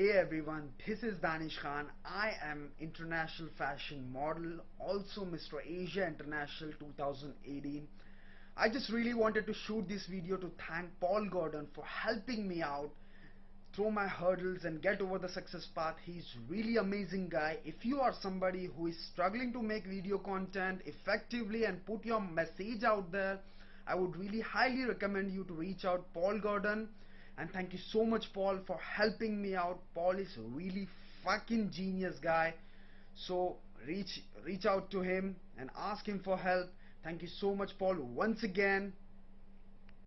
Hey everyone, this is Danish Khan. I am international fashion model, also Mr. Asia International 2018. I just really wanted to shoot this video to thank Paul Gordon for helping me out through my hurdles and get over the success path. He's really amazing guy. If you are somebody who is struggling to make video content effectively and put your message out there, I would really highly recommend you to reach out Paul Gordon and thank you so much Paul for helping me out. Paul is really fucking genius guy. So reach reach out to him and ask him for help. Thank you so much Paul once again.